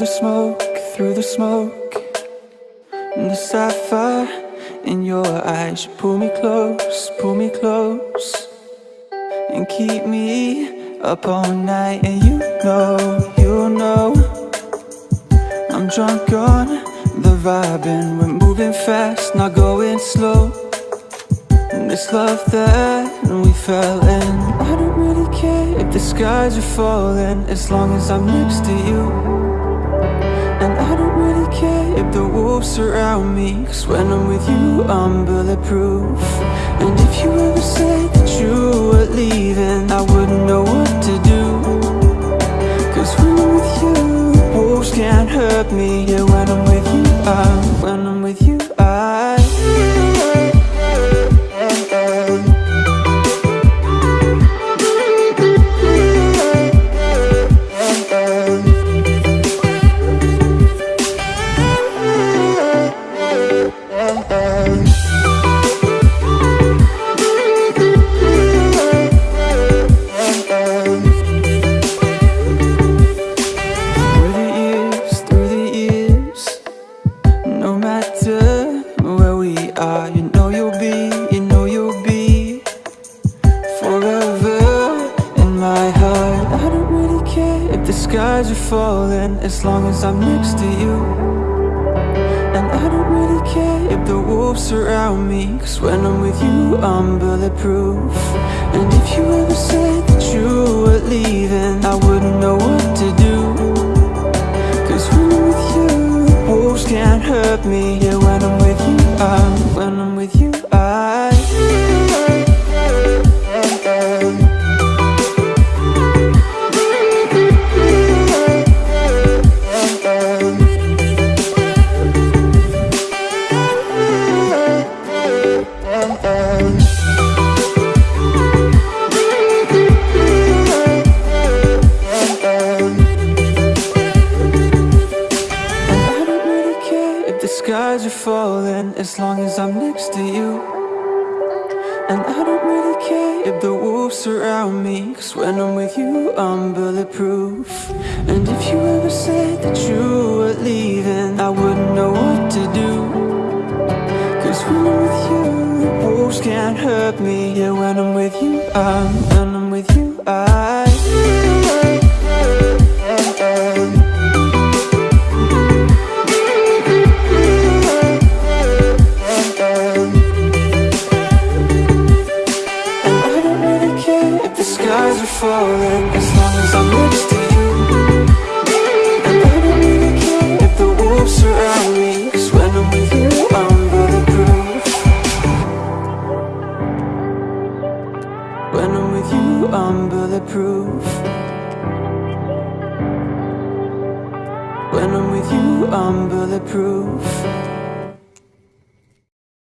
the smoke, through the smoke. And the sapphire in your eyes You pull me close, pull me close. And keep me up all night And you know, you know. I'm drunk on the vibe and we're moving fast, not going slow. And this love that we fell in I don't really care if the skies are falling As long as I'm next to you if the wolves surround me Cause when I'm with you, I'm bulletproof. And if you ever said that you were leaving I wouldn't know what to do. Cause when I'm with you, wolves can't hurt me. Yeah, when I'm with you, I'm, when I'm with you, matter where we are. You know you'll be, you know you'll be Forever in my heart. I don't really care if the skies are falling As long as I'm next to you. And I don't really care if the wolves surround me Cause when I'm with you, I'm bulletproof. And if you ever said that you were leaving I wouldn't know what skies are falling As long as I'm next to you. And I don't really care if the wolves surround me Cause when I'm with you, I'm bulletproof. And if you ever said that you were leaving I wouldn't know what to do. Cause when I'm with you, the wolves can't hurt me. Yeah, when I'm with you, I'm, As long as I'm next to you if the wolves surround me Cause when I'm with you, I'm bulletproof. When I'm with you, I'm bulletproof. When I'm with you, I'm bulletproof